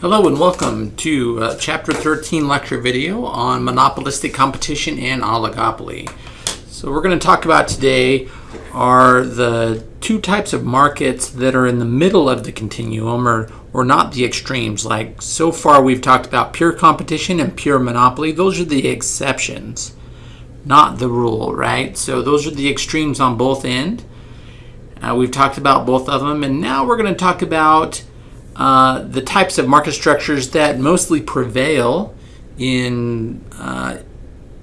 Hello and welcome to uh, Chapter 13 lecture video on monopolistic competition and oligopoly. So we're going to talk about today are the two types of markets that are in the middle of the continuum or, or not the extremes. Like so far we've talked about pure competition and pure monopoly. Those are the exceptions, not the rule, right? So those are the extremes on both end. Uh, we've talked about both of them and now we're going to talk about uh, the types of market structures that mostly prevail in uh,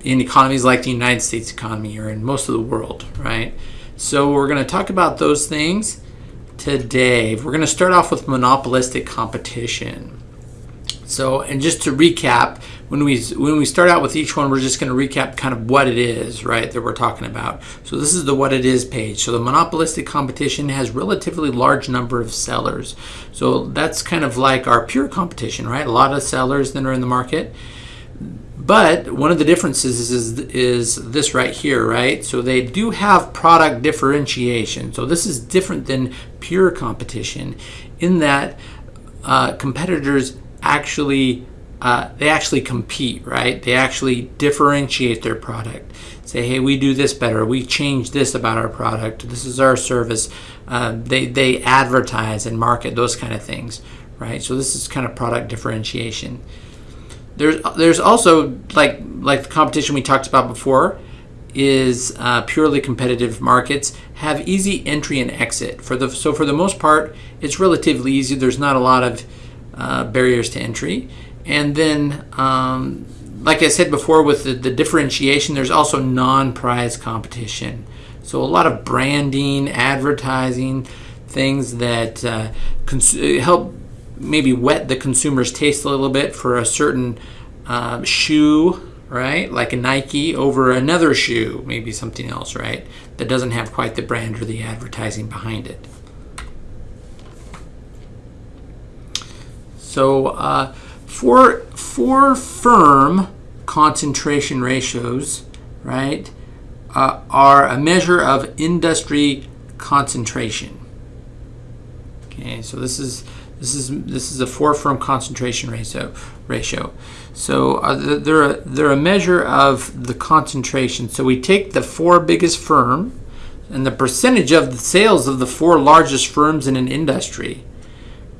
in economies like the United States economy or in most of the world, right? So we're going to talk about those things today. We're going to start off with monopolistic competition. So, and just to recap, when we when we start out with each one, we're just going to recap kind of what it is, right, that we're talking about. So this is the what it is page. So the monopolistic competition has relatively large number of sellers. So that's kind of like our pure competition, right? A lot of sellers that are in the market. But one of the differences is, is, is this right here, right? So they do have product differentiation. So this is different than pure competition in that uh, competitors actually uh, they actually compete, right? They actually differentiate their product. Say, hey, we do this better. We change this about our product. This is our service. Uh, they they advertise and market those kind of things, right? So this is kind of product differentiation. There's there's also like like the competition we talked about before is uh, purely competitive markets have easy entry and exit for the so for the most part it's relatively easy. There's not a lot of uh, barriers to entry. And then, um, like I said before, with the, the differentiation, there's also non-price competition. So a lot of branding, advertising, things that uh, help maybe whet the consumer's taste a little bit for a certain uh, shoe, right? Like a Nike over another shoe, maybe something else, right? That doesn't have quite the brand or the advertising behind it. So uh, for, for firm concentration ratios, right, uh, are a measure of industry concentration. Okay, so this is this is this is a four firm concentration ratio ratio. So uh, they're a, they're a measure of the concentration. So we take the four biggest firm and the percentage of the sales of the four largest firms in an industry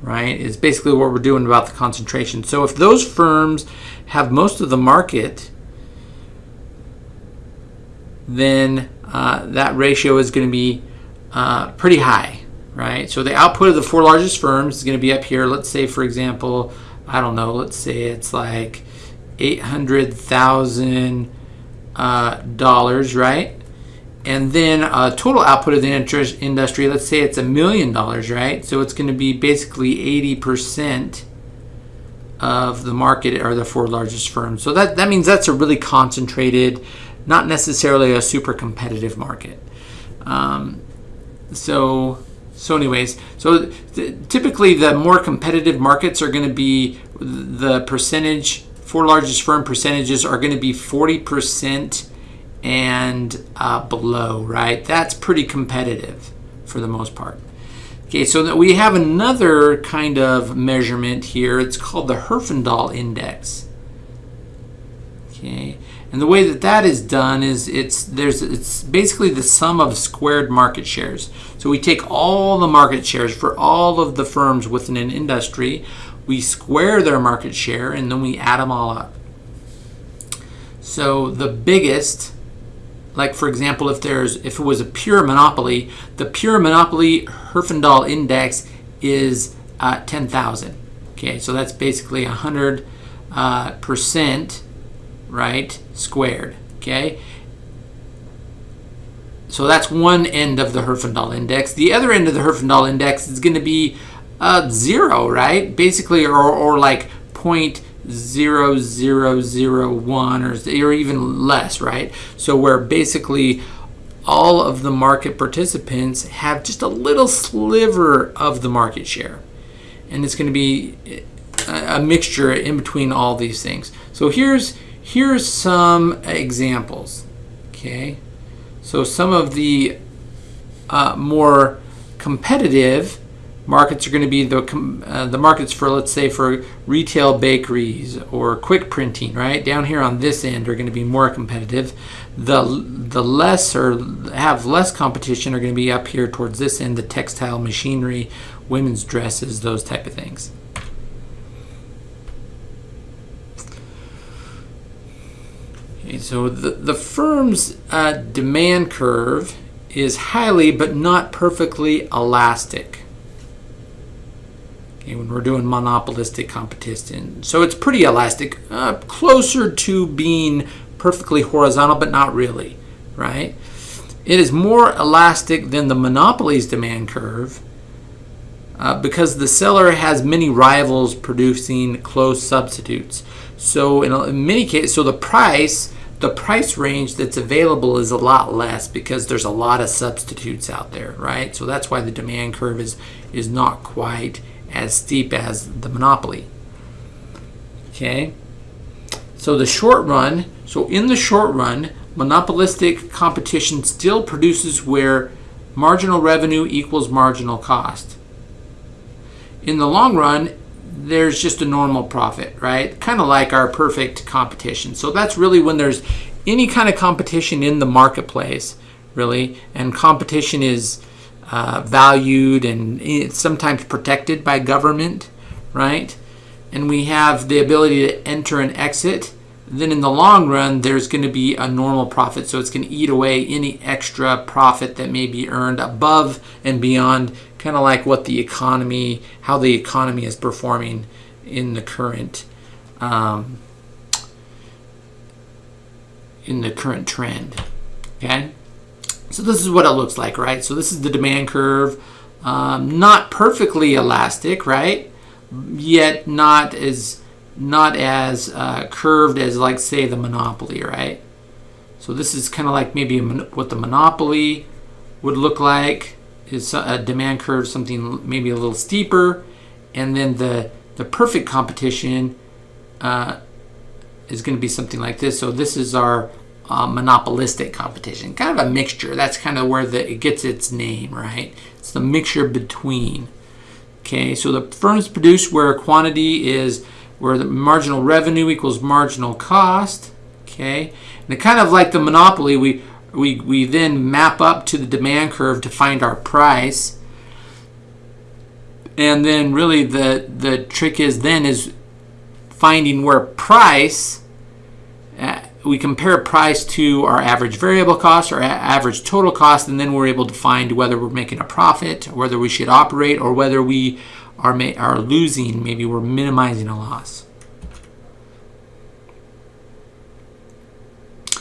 right, is basically what we're doing about the concentration. So if those firms have most of the market, then uh, that ratio is going to be uh, pretty high, right? So the output of the four largest firms is going to be up here. Let's say, for example, I don't know, let's say it's like $800,000, uh, right? And then uh, total output of the industry, let's say it's a million dollars, right? So it's going to be basically 80% of the market are the four largest firms. So that, that means that's a really concentrated, not necessarily a super competitive market. Um, so, so anyways, so th typically the more competitive markets are going to be the percentage, four largest firm percentages are going to be 40% and uh, below, right? That's pretty competitive for the most part. Okay, so that we have another kind of measurement here. It's called the Herfindahl Index. Okay, and the way that that is done is it's there's it's basically the sum of squared market shares. So we take all the market shares for all of the firms within an industry, we square their market share, and then we add them all up. So the biggest like for example, if there's if it was a pure monopoly, the pure monopoly Herfindahl index is uh, 10,000. Okay, so that's basically 100 uh, percent, right, squared. Okay, so that's one end of the Herfindahl index. The other end of the Herfindahl index is going to be uh, zero, right? Basically, or, or like point Zero zero zero one or, or even less, right? So where basically all of the market participants have just a little sliver of the market share. And it's going to be a mixture in between all these things. So here's here's some examples. Okay, so some of the uh, more competitive markets are going to be the uh, the markets for let's say for retail bakeries or quick printing right? Down here on this end are going to be more competitive. The the less or have less competition are going to be up here towards this end the textile machinery women's dresses those type of things. Okay, so the the firm's uh, demand curve is highly but not perfectly elastic when we're doing monopolistic competition. So it's pretty elastic, uh, closer to being perfectly horizontal, but not really, right? It is more elastic than the monopoly's demand curve uh, because the seller has many rivals producing close substitutes. So in, in many cases, so the price the price range that's available is a lot less because there's a lot of substitutes out there, right? So that's why the demand curve is is not quite as steep as the monopoly. Okay? So the short run, so in the short run, monopolistic competition still produces where marginal revenue equals marginal cost. In the long run, there's just a normal profit, right? Kind of like our perfect competition. So that's really when there's any kind of competition in the marketplace, really, and competition is uh, valued and sometimes protected by government, right? And we have the ability to enter and exit. Then in the long run, there's going to be a normal profit. So it's going to eat away any extra profit that may be earned above and beyond kind of like what the economy, how the economy is performing in the current, um, in the current trend. Okay, so this is what it looks like, right? So this is the demand curve, um, not perfectly elastic, right? Yet not as not as uh, curved as like say the monopoly, right? So this is kind of like maybe what the monopoly would look like is a demand curve something maybe a little steeper and then the the perfect competition uh, is going to be something like this so this is our uh, monopolistic competition kind of a mixture. That's kind of where the, it gets its name right? It's the mixture between okay? So the firms produce where quantity is where the marginal revenue equals marginal cost okay? And kind of like the monopoly we we, we then map up to the demand curve to find our price. And then really the, the trick is then is finding where price, we compare price to our average variable cost or average total cost, and then we're able to find whether we're making a profit, whether we should operate, or whether we are, are losing, maybe we're minimizing a loss.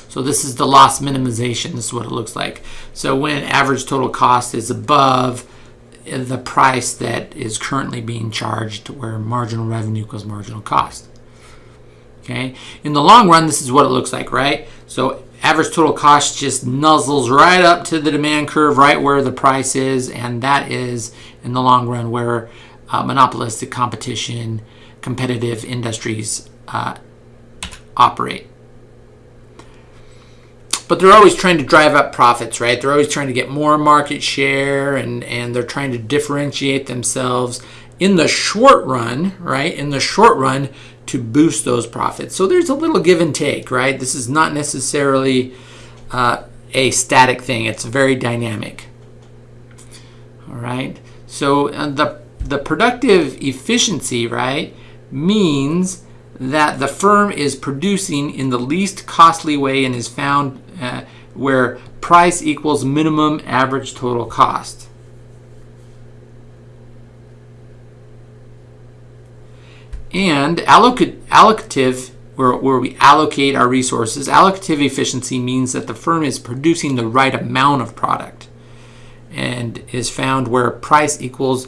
So this is the loss minimization. This is what it looks like. So when average total cost is above uh, the price that is currently being charged where marginal revenue equals marginal cost. Okay. In the long run, this is what it looks like, right? So average total cost just nuzzles right up to the demand curve, right where the price is, and that is in the long run where uh, monopolistic competition, competitive industries uh, operate but they're always trying to drive up profits, right? They're always trying to get more market share and, and they're trying to differentiate themselves in the short run, right? In the short run to boost those profits. So there's a little give and take, right? This is not necessarily uh, a static thing, it's very dynamic. All right. So uh, the, the productive efficiency, right, means that the firm is producing in the least costly way and is found uh, where price equals minimum average total cost. And allocative, where, where we allocate our resources, allocative efficiency means that the firm is producing the right amount of product and is found where price equals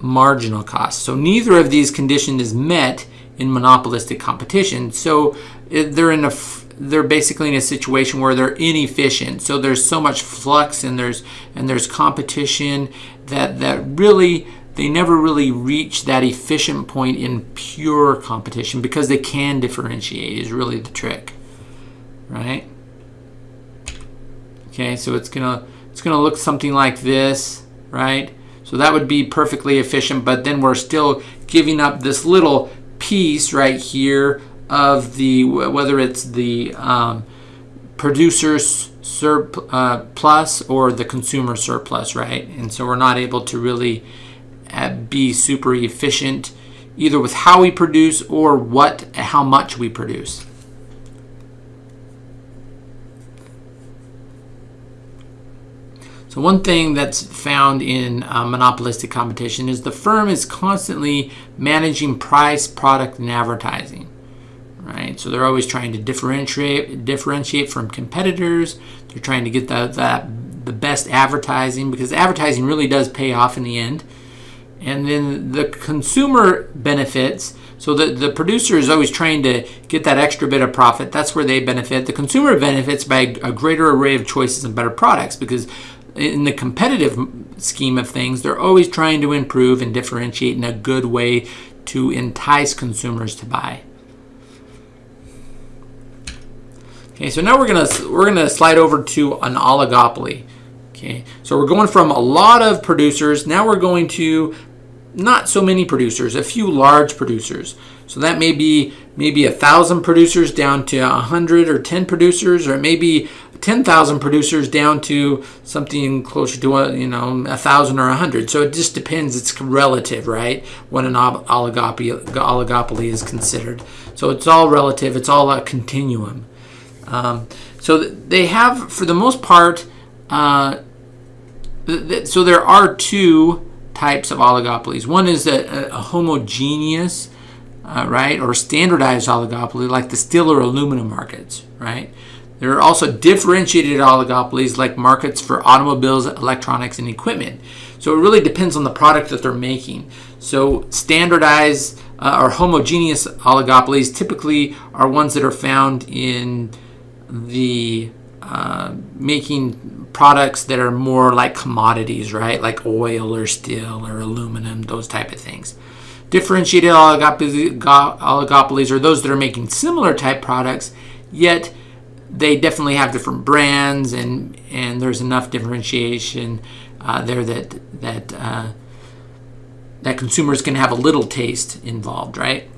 marginal cost. So neither of these conditions is met in monopolistic competition. So eh, they're in a they're basically in a situation where they're inefficient. So there's so much flux and there's and there's competition that that really they never really reach that efficient point in pure competition because they can differentiate is really the trick. Right? Okay, so it's gonna it's gonna look something like this, right? So that would be perfectly efficient, but then we're still giving up this little piece right here of the, whether it's the um, producer's surplus uh, or the consumer surplus, right? And so we're not able to really be super efficient either with how we produce or what, how much we produce. So one thing that's found in uh, monopolistic competition is the firm is constantly managing price, product, and advertising. Right, so they're always trying to differentiate differentiate from competitors. They're trying to get the, the, the best advertising because advertising really does pay off in the end. And then the consumer benefits. So the, the producer is always trying to get that extra bit of profit. That's where they benefit. The consumer benefits by a greater array of choices and better products because in the competitive scheme of things, they're always trying to improve and differentiate in a good way to entice consumers to buy. Okay, so now we're gonna we're gonna slide over to an oligopoly. Okay, so we're going from a lot of producers. Now we're going to not so many producers, a few large producers. So that may be maybe a thousand producers down to a hundred or ten producers, or maybe 10,000 producers down to something closer to a, you know a thousand or a hundred. So it just depends. It's relative, right? When an oligopoly, oligopoly is considered. So it's all relative. It's all a continuum. Um, so they have, for the most part, uh, so there are two types of oligopolies. One is a, a homogeneous, uh, right, or standardized oligopoly, like the steel or aluminum markets, right? There are also differentiated oligopolies like markets for automobiles, electronics, and equipment. So it really depends on the product that they're making. So standardized uh, or homogeneous oligopolies typically are ones that are found in the uh, making products that are more like commodities, right? Like oil or steel or aluminum, those type of things. Differentiated oligopolies are those that are making similar type products, yet they definitely have different brands and and there's enough differentiation uh, there that that uh, that consumers can have a little taste involved, right?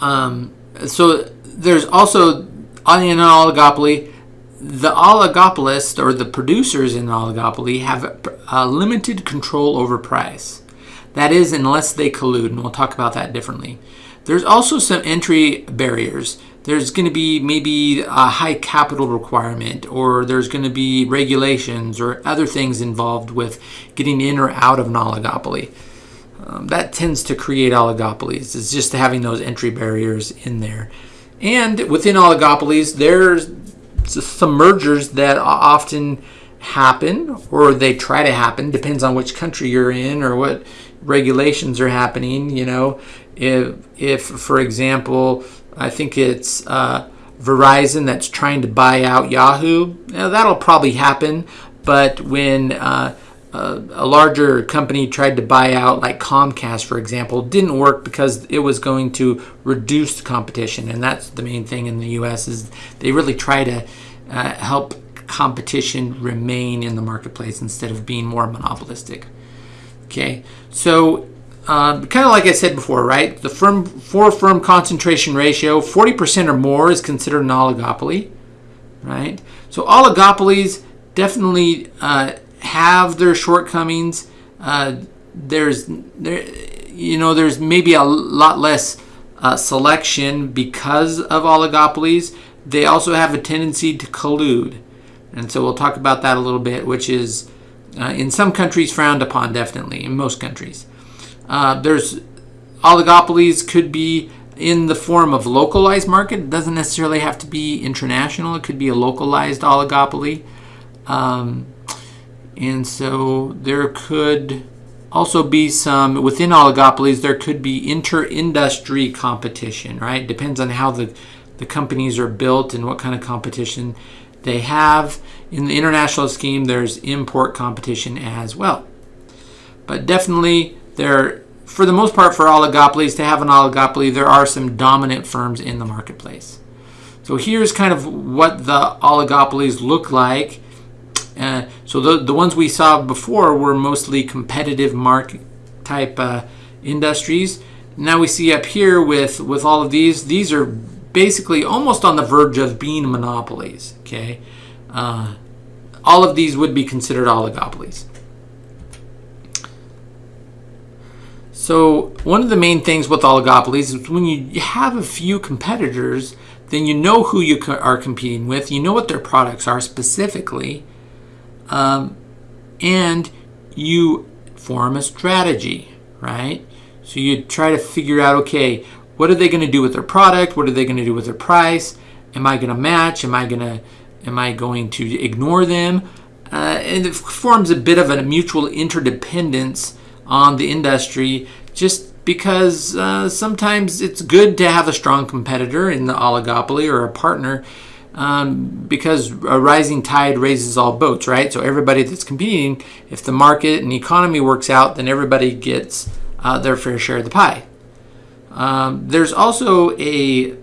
Um, so there's also on an oligopoly, the oligopolist or the producers in an oligopoly have a limited control over price. That is, unless they collude, and we'll talk about that differently. There's also some entry barriers there's going to be maybe a high capital requirement or there's going to be regulations or other things involved with getting in or out of an oligopoly. Um, that tends to create oligopolies. It's just having those entry barriers in there. And within oligopolies, there's some mergers that often happen or they try to happen depends on which country you're in or what regulations are happening you know if if for example I think it's uh, Verizon that's trying to buy out Yahoo. Now, that'll probably happen, but when uh, a, larger company tried to buy out, like Comcast, for example, didn't work because it was going to reduce competition, and that's the main thing in the U.S. is they really try to uh, help competition remain in the marketplace instead of being more monopolistic. Okay, so um, kind of like I said before, right? The firm four firm concentration ratio, 40% or more is considered an oligopoly, right? So oligopolies definitely uh, have their shortcomings. Uh, there's there, you know, there's maybe a lot less uh, selection because of oligopolies. They also have a tendency to collude, and so we'll talk about that a little bit, which is uh, in some countries frowned upon, definitely in most countries. Uh, there's oligopolies could be in the form of localized market. It doesn't necessarily have to be international. It could be a localized oligopoly. Um, and so there could also be some, within oligopolies, there could be inter-industry competition, right? Depends on how the, the companies are built and what kind of competition they have. In the international scheme, there's import competition as well. But definitely there, for the most part, for oligopolies, to have an oligopoly, there are some dominant firms in the marketplace. So here's kind of what the oligopolies look like Uh, so the, the ones we saw before were mostly competitive market type uh, industries. Now we see up here with, with all of these, these are basically almost on the verge of being monopolies. Okay, uh, all of these would be considered oligopolies. So one of the main things with oligopolies is when you have a few competitors, then you know who you are competing with, you know what their products are specifically, um, and you form a strategy, right? So you try to figure out, okay, what are they going to do with their product? What are they going to do with their price? Am I going to match? Am I going to am I going to ignore them? Uh, and it forms a bit of a mutual interdependence on the industry just because uh, sometimes it's good to have a strong competitor in the oligopoly or a partner um, because a rising tide raises all boats, right? So everybody that's competing, if the market and economy works out, then everybody gets uh, their fair share of the pie. Um, there's also a,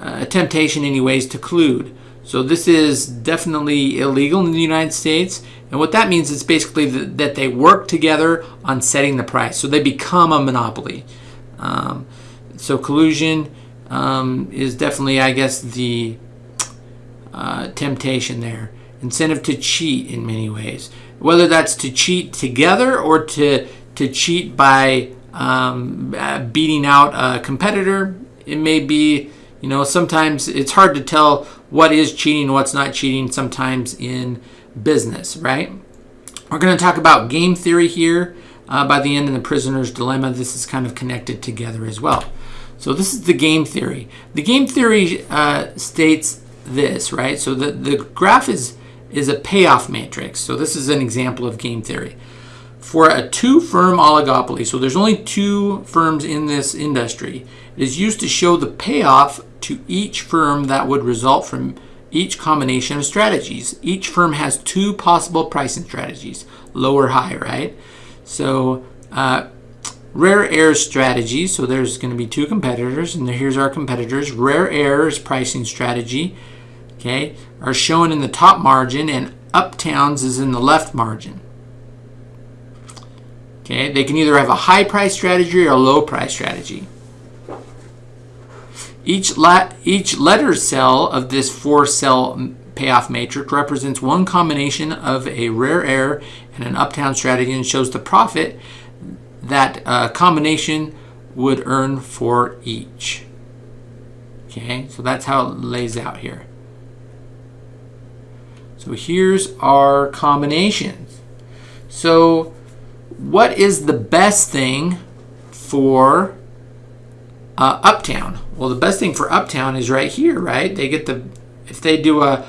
a temptation, anyways, to collude. So this is definitely illegal in the United States. And what that means is basically that they work together on setting the price. So they become a monopoly. Um, so collusion um, is definitely, I guess, the uh, temptation there. Incentive to cheat in many ways. Whether that's to cheat together or to, to cheat by um, uh, beating out a competitor. It may be, you know, sometimes it's hard to tell what is cheating what's not cheating sometimes in business, right? We're going to talk about game theory here uh, by the end in the prisoner's dilemma. This is kind of connected together as well. So this is the game theory. The game theory uh, states this, right? So the, the graph is, is a payoff matrix. So this is an example of game theory for a two-firm oligopoly, so there's only two firms in this industry, it is used to show the payoff to each firm that would result from each combination of strategies. Each firm has two possible pricing strategies, low or high, right? So uh, rare air strategy, so there's going to be two competitors, and here's our competitors. Rare air's pricing strategy, okay, are shown in the top margin, and Uptown's is in the left margin. Okay, they can either have a high price strategy or a low price strategy. Each, each letter cell of this four cell payoff matrix represents one combination of a rare air and an uptown strategy and shows the profit that uh, combination would earn for each. Okay, so that's how it lays out here. So here's our combinations. So what is the best thing for uh, Uptown? Well, the best thing for Uptown is right here, right? They get the if they do a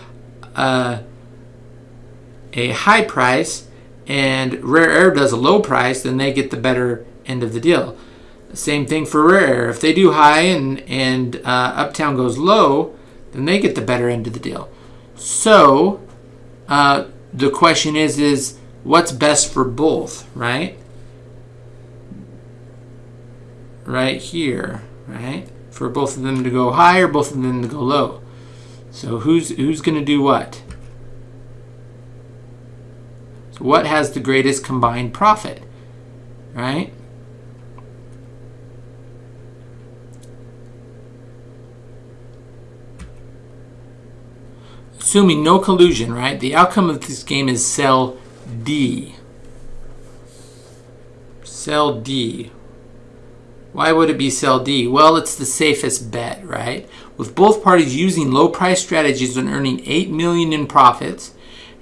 a, a high price and Rare Air does a low price, then they get the better end of the deal. Same thing for Rare Air. If they do high and and uh, Uptown goes low, then they get the better end of the deal. So uh, the question is is what's best for both, right? Right here, right? For both of them to go high or both of them to go low. So who's who's going to do what? So what has the greatest combined profit, right? Assuming no collusion, right? The outcome of this game is cell D. Cell D. Why would it be cell D? Well, it's the safest bet, right? With both parties using low price strategies and earning 8 million in profits.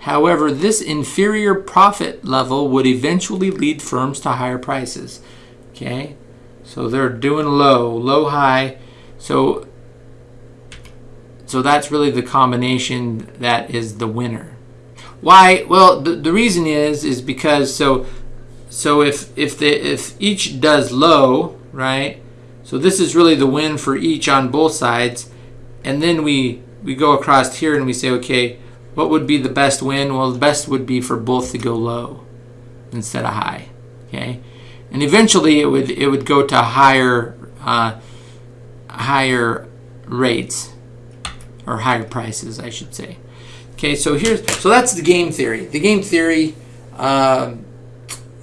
However, this inferior profit level would eventually lead firms to higher prices. Okay? So they're doing low, low high. So so that's really the combination that is the winner. Why? Well, the, the reason is is because so so if if the if each does low, right? So this is really the win for each on both sides, and then we we go across here and we say, okay, what would be the best win? Well, the best would be for both to go low instead of high. Okay, and eventually it would it would go to higher uh, higher rates or higher prices, I should say. Okay, so here's so that's the game theory. The game theory um,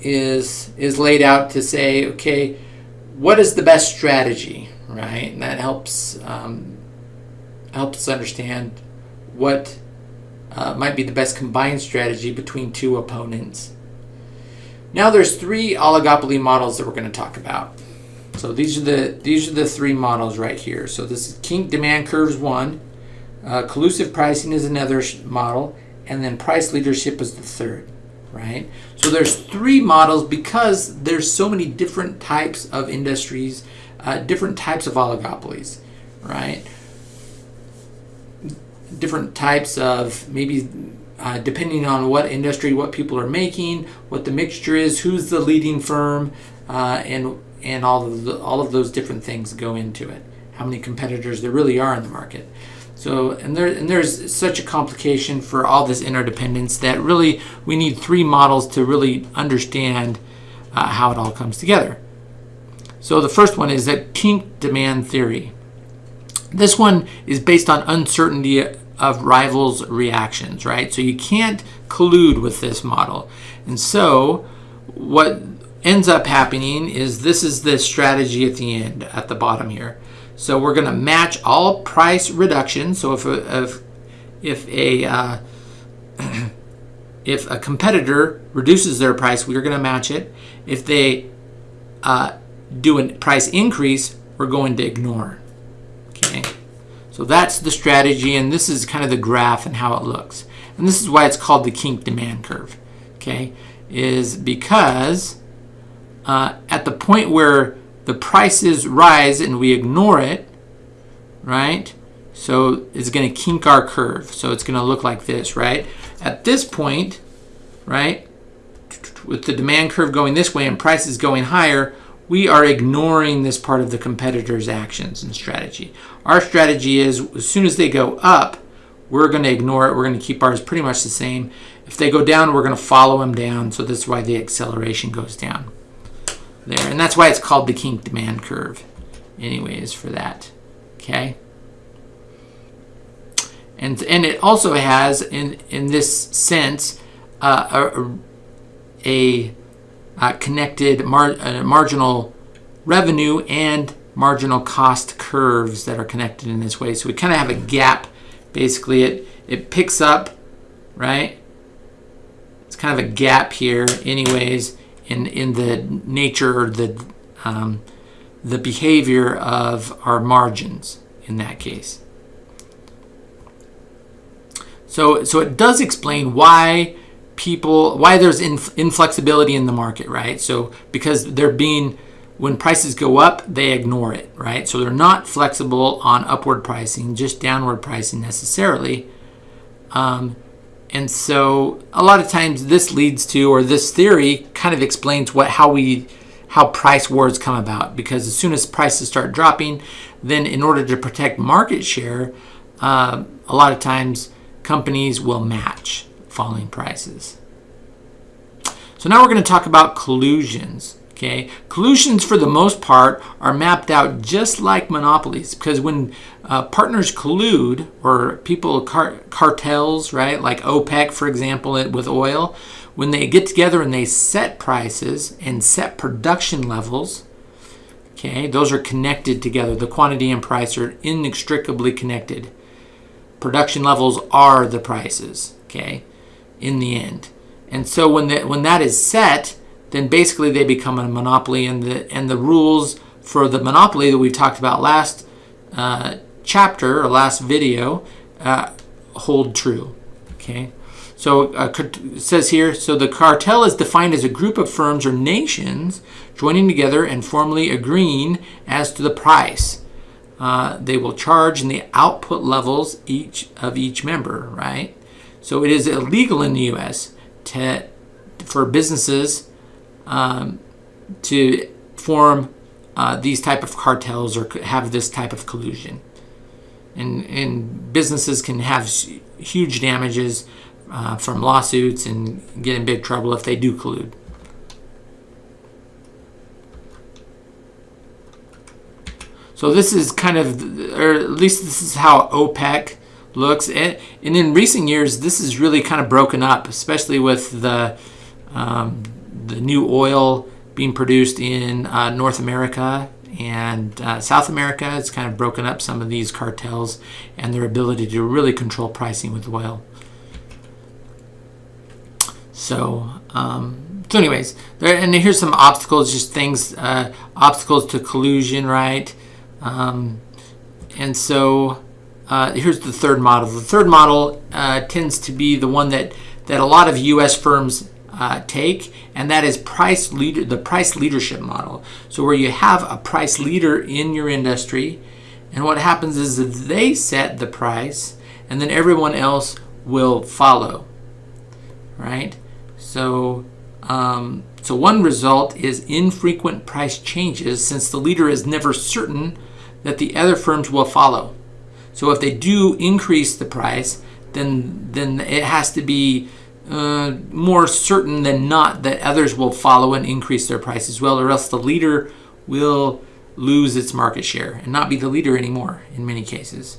is is laid out to say, okay, what is the best strategy, right? And that helps um, helps us understand what uh, might be the best combined strategy between two opponents. Now there's three oligopoly models that we're going to talk about. So these are the these are the three models right here. So this is kink demand curves one, uh, collusive pricing is another model, and then price leadership is the third, right? So there's three models because there's so many different types of industries, uh, different types of oligopolies, right? Different types of maybe uh, depending on what industry, what people are making, what the mixture is, who's the leading firm, uh, and and all of the, all of those different things go into it. How many competitors there really are in the market. So and there and there's such a complication for all this interdependence that really we need three models to really understand uh, how it all comes together. So the first one is that kink demand theory. This one is based on uncertainty of rivals' reactions, right? So you can't collude with this model. And so what ends up happening is this is the strategy at the end, at the bottom here. So we're going to match all price reductions. So if a, if, if a uh, if a competitor reduces their price, we're going to match it. If they uh, do a price increase, we're going to ignore. So that's the strategy, and this is kind of the graph and how it looks. And this is why it's called the kink demand curve, okay, is because uh, at the point where the prices rise and we ignore it, right, so it's going to kink our curve. So it's going to look like this, right? At this point, right, with the demand curve going this way and prices going higher, we are ignoring this part of the competitor's actions and strategy. Our strategy is as soon as they go up, we're going to ignore it. We're going to keep ours pretty much the same. If they go down, we're going to follow them down. So this is why the acceleration goes down there. And that's why it's called the kink demand curve anyways for that. Okay. And, and it also has, in, in this sense, uh, a, a uh, connected mar uh, marginal revenue and marginal cost curves that are connected in this way. So we kind of have a gap. Basically, it, it picks up, right? It's kind of a gap here anyways in, in the nature or the, um, the behavior of our margins in that case. So, so it does explain why people why there's inf inflexibility in the market, right? So because they're being when prices go up, they ignore it, right? So they're not flexible on upward pricing, just downward pricing necessarily. Um, and so a lot of times this leads to, or this theory kind of explains what how we how price wars come about because as soon as prices start dropping, then in order to protect market share, uh, a lot of times companies will match falling prices. So now we're going to talk about collusions. Okay, collusions for the most part are mapped out just like monopolies because when uh, partners collude or people car cartels, right, like OPEC, for example, with oil, when they get together and they set prices and set production levels, okay, those are connected together. The quantity and price are inextricably connected. Production levels are the prices, okay in the end. And so when that when that is set, then basically they become a monopoly, and the and the rules for the monopoly that we talked about last uh, chapter or last video uh, hold true. Okay. So uh, it says here, so the cartel is defined as a group of firms or nations joining together and formally agreeing as to the price uh, they will charge and the output levels each of each member, right? So it is illegal in the U.S. To, for businesses um, to form uh, these type of cartels or have this type of collusion. And, and businesses can have huge damages uh, from lawsuits and get in big trouble if they do collude. So this is kind of, or at least this is how OPEC looks. And, and in recent years, this is really kind of broken up, especially with the um, the new oil being produced in uh, North America and uh, South America. It's kind of broken up some of these cartels and their ability to really control pricing with oil. So, um, so anyways, there, and here's some obstacles, just things, uh, obstacles to collusion, right? Um, and so uh, here's the third model. The third model uh, tends to be the one that, that a lot of U.S. firms uh, take, and that is price leader, the price leadership model. So where you have a price leader in your industry, and what happens is that they set the price, and then everyone else will follow, right? So, um, so one result is infrequent price changes since the leader is never certain that the other firms will follow. So if they do increase the price, then then it has to be uh, more certain than not that others will follow and increase their price as well, or else the leader will lose its market share and not be the leader anymore in many cases.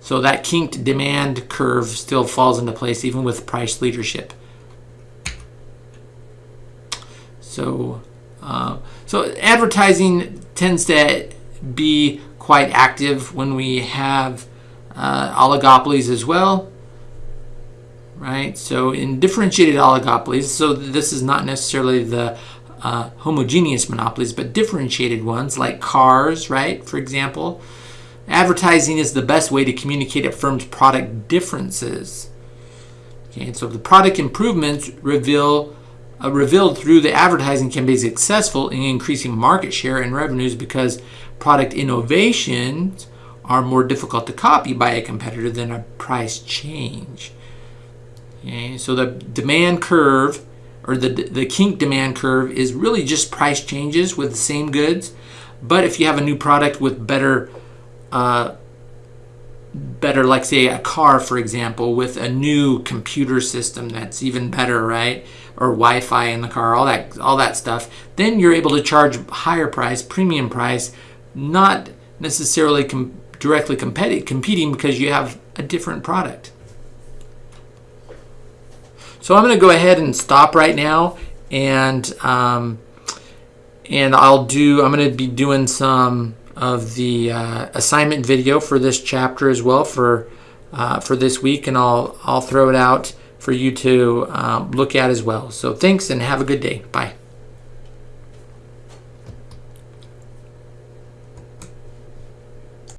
So that kinked demand curve still falls into place even with price leadership. So, uh, so advertising tends to be quite active when we have uh, oligopolies as well, right? So in differentiated oligopolies, so this is not necessarily the uh, homogeneous monopolies, but differentiated ones like cars, right? For example, Advertising is the best way to communicate a firm's product differences. Okay, and so the product improvements reveal uh, revealed through the advertising can be successful in increasing market share and revenues because product innovations are more difficult to copy by a competitor than a price change. Okay, so the demand curve or the, the kink demand curve is really just price changes with the same goods. But if you have a new product with better uh, better, like say a car, for example, with a new computer system that's even better, right? Or Wi-Fi in the car, all that, all that stuff. Then you're able to charge higher price, premium price, not necessarily com directly competi competing because you have a different product. So I'm going to go ahead and stop right now, and um, and I'll do. I'm going to be doing some of the uh, assignment video for this chapter as well for uh, for this week, and I'll I'll throw it out for you to um, look at as well. So thanks and have a good day. Bye.